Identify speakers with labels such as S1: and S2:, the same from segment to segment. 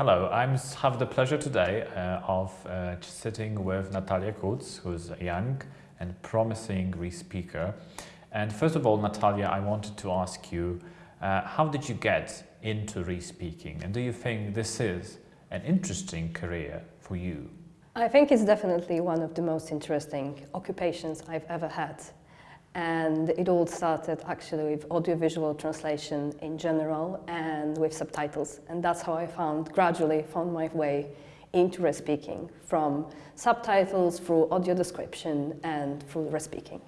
S1: Hello, I have the pleasure today uh, of uh, sitting with Natalia Kutz, who's a young and promising re-speaker. And first of all, Natalia, I wanted to ask you, uh, how did you get into re-speaking? And do you think this is an interesting career for you?
S2: I think it's definitely one of the most interesting occupations I've ever had. And it all started actually with audiovisual translation in general and with subtitles. And that's how I found, gradually found my way into speaking from subtitles through audio description and through speaking.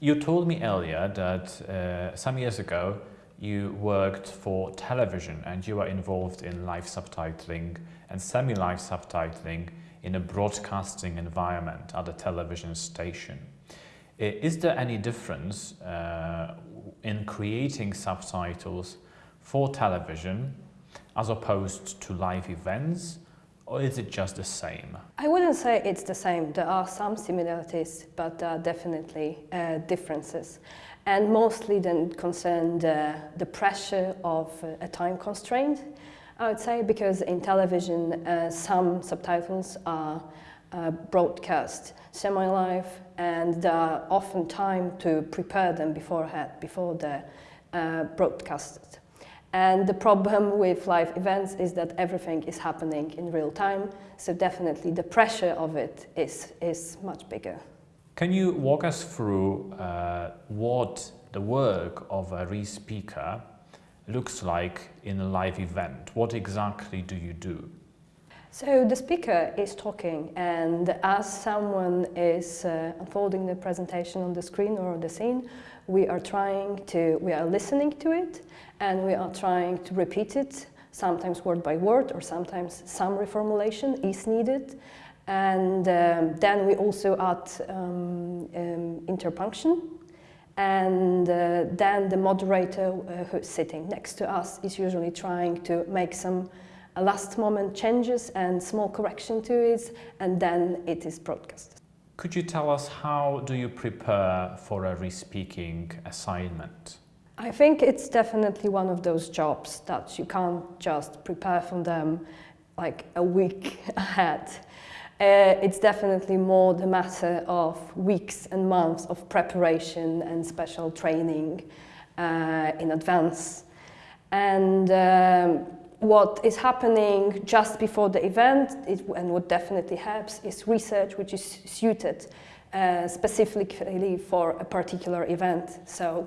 S1: You told me earlier that uh, some years ago you worked for television and you were involved in live subtitling and semi-live subtitling in a broadcasting environment at a television station. Is there any difference uh, in creating subtitles for television as opposed to live events or is it just the same?
S2: I wouldn't say it's the same. There are some similarities, but there are definitely uh, differences. And mostly then concern the, the pressure of uh, a time constraint, I would say, because in television uh, some subtitles are uh, broadcast semi-live and are often time to prepare them beforehand, before they're uh, broadcasted. And the problem with live events is that everything is happening in real time, so definitely the pressure of it is, is much bigger.
S1: Can you walk us through uh, what the work of a re-speaker looks like in a live event? What exactly do you do?
S2: So the speaker is talking and as someone is uh, unfolding the presentation on the screen or on the scene, we are trying to, we are listening to it and we are trying to repeat it, sometimes word by word or sometimes some reformulation is needed. And um, then we also add um, um, interpunction and uh, then the moderator uh, who's sitting next to us is usually trying to make some last moment changes and small correction to it, and then it is broadcast.
S1: Could you tell us how do you prepare for a re-speaking assignment?
S2: I think it's definitely one of those jobs that you can't just prepare for them like a week ahead. Uh, it's definitely more the matter of weeks and months of preparation and special training uh, in advance. And um, what is happening just before the event it, and what definitely helps is research which is suited uh, specifically for a particular event. So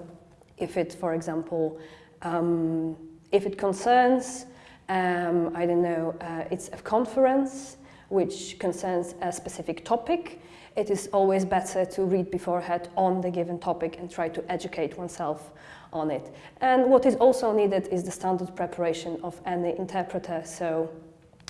S2: if it, for example, um, if it concerns, um, I don't know, uh, it's a conference which concerns a specific topic, it is always better to read beforehand on the given topic and try to educate oneself on it. And what is also needed is the standard preparation of any interpreter, so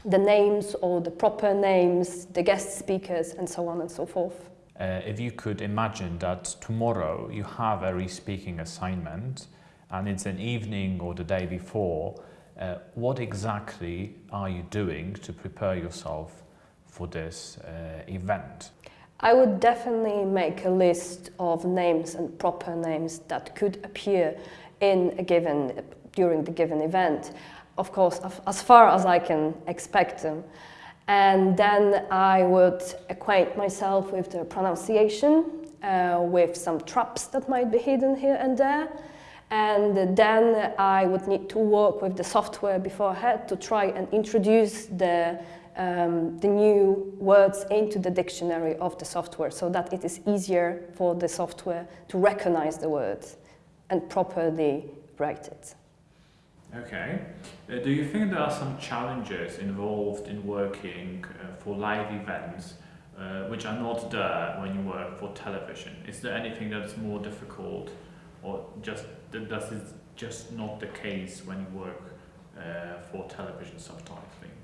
S2: the names or the proper names, the guest speakers and so on and so forth.
S1: Uh, if you could imagine that tomorrow you have a re-speaking assignment and it's an evening or the day before, uh, what exactly are you doing to prepare yourself for this uh, event?
S2: I would definitely make a list of names and proper names that could appear in a given, during the given event. Of course, as far as I can expect them. And then I would acquaint myself with the pronunciation, uh, with some traps that might be hidden here and there. And then I would need to work with the software beforehand to try and introduce the um, the new words into the dictionary of the software so that it is easier for the software to recognize the words and properly write it.
S1: Okay. Uh, do you think there are some challenges involved in working uh, for live events uh, which are not there when you work for television? Is there anything that's more difficult or just it just not the case when you work uh, for television subtitling?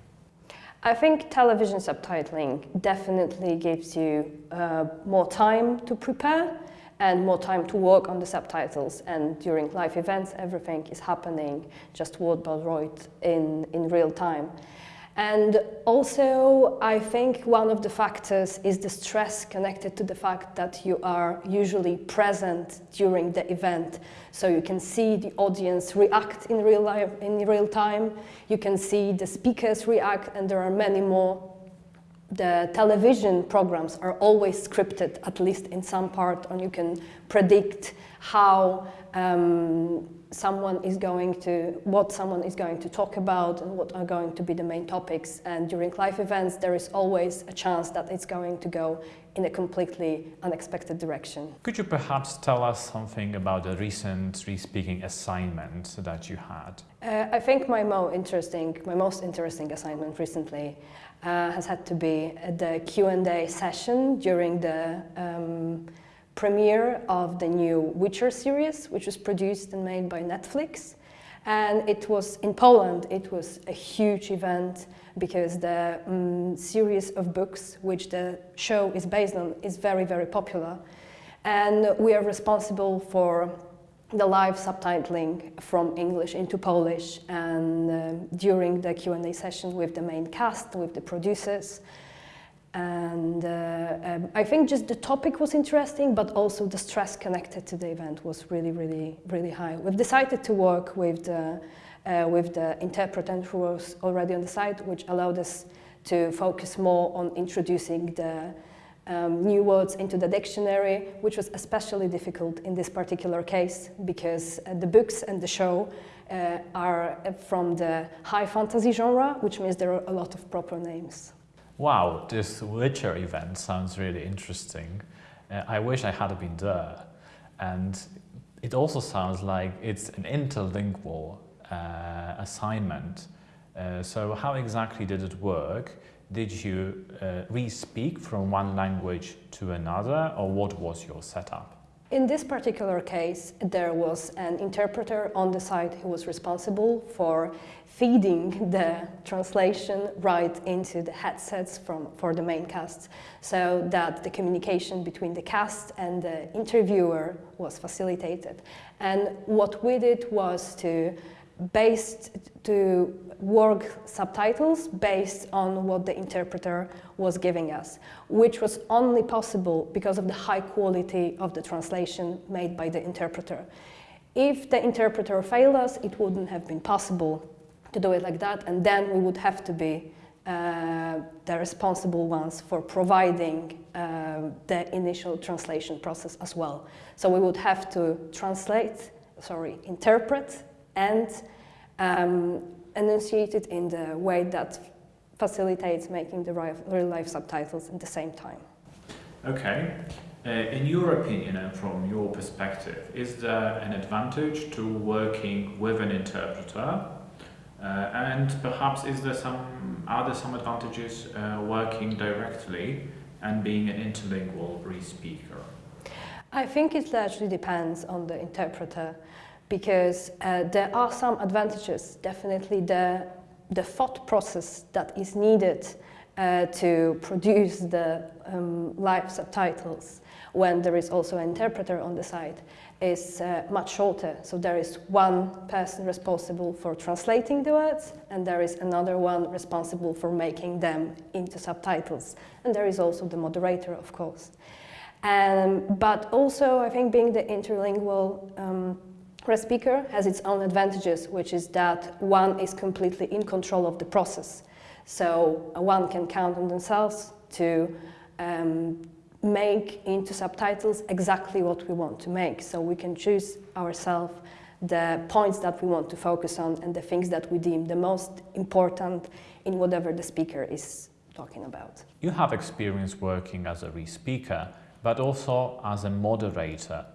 S2: I think television subtitling definitely gives you uh, more time to prepare and more time to work on the subtitles and during live events everything is happening just word by word in, in real time. And also, I think one of the factors is the stress connected to the fact that you are usually present during the event. So you can see the audience react in real life, in real time. You can see the speakers react, and there are many more. The television programs are always scripted, at least in some part, and you can predict how um, someone is going to, what someone is going to talk about and what are going to be the main topics. And during live events, there is always a chance that it's going to go in a completely unexpected direction.
S1: Could you perhaps tell us something about the recent re-speaking assignment that you had?
S2: Uh, I think my most interesting, my most interesting assignment recently uh, has had to be the Q&A session during the um, premiere of the new Witcher series, which was produced and made by Netflix. And it was in Poland, it was a huge event because the um, series of books which the show is based on is very, very popular. And we are responsible for the live subtitling from English into Polish and uh, during the Q&A session with the main cast, with the producers, and uh, um, I think just the topic was interesting, but also the stress connected to the event was really, really, really high. We've decided to work with the, uh, with the interpreter who was already on the site, which allowed us to focus more on introducing the um, new words into the dictionary, which was especially difficult in this particular case because uh, the books and the show uh, are from the high fantasy genre, which means there are a lot of proper names.
S1: Wow, this Witcher event sounds really interesting. Uh, I wish I had been there. And it also sounds like it's an interlingual uh, assignment. Uh, so how exactly did it work? Did you uh, re-speak from one language to another or what was your setup?
S2: In this particular case, there was an interpreter on the site who was responsible for feeding the translation right into the headsets from, for the main cast so that the communication between the cast and the interviewer was facilitated. And what we did was to based to work subtitles based on what the interpreter was giving us, which was only possible because of the high quality of the translation made by the interpreter. If the interpreter failed us, it wouldn't have been possible to do it like that, and then we would have to be uh, the responsible ones for providing uh, the initial translation process as well. So we would have to translate, sorry, interpret and um, enunciate it in the way that facilitates making the real life subtitles at the same time.
S1: Okay. Uh, in your opinion and from your perspective, is there an advantage to working with an interpreter uh, and perhaps is there some, are there some advantages uh, working directly and being an interlingual re-speaker?
S2: I think it largely depends on the interpreter because uh, there are some advantages. Definitely the, the thought process that is needed uh, to produce the um, live subtitles when there is also an interpreter on the side is uh, much shorter. So there is one person responsible for translating the words, and there is another one responsible for making them into subtitles. And there is also the moderator, of course. Um, but also, I think being the interlingual um, speaker has its own advantages, which is that one is completely in control of the process. So uh, one can count on themselves to um, make into subtitles exactly what we want to make. So we can choose ourselves the points that we want to focus on and the things that we deem the most important in whatever the speaker is talking about.
S1: You have experience working as a re-speaker, but also as a moderator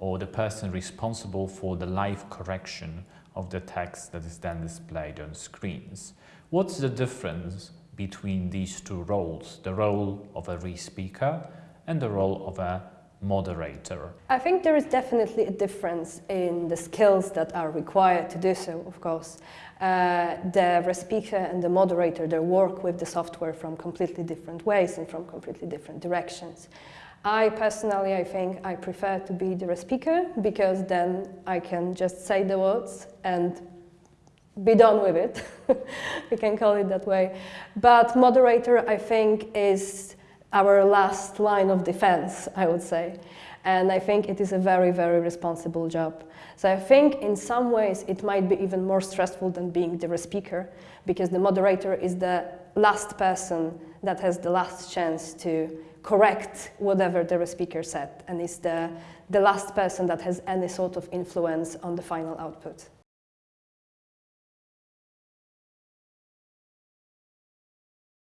S1: or the person responsible for the live correction of the text that is then displayed on screens. What's the difference between these two roles, the role of a re-speaker and the role of a moderator?
S2: I think there is definitely a difference in the skills that are required to do so, of course. Uh, the speaker and the moderator, they work with the software from completely different ways and from completely different directions. I personally, I think I prefer to be the speaker because then I can just say the words and be done with it. we can call it that way. But moderator, I think, is our last line of defense, I would say. And I think it is a very, very responsible job. So I think in some ways it might be even more stressful than being the speaker because the moderator is the last person that has the last chance to correct whatever the speaker said and is the, the last person that has any sort of influence on the final output.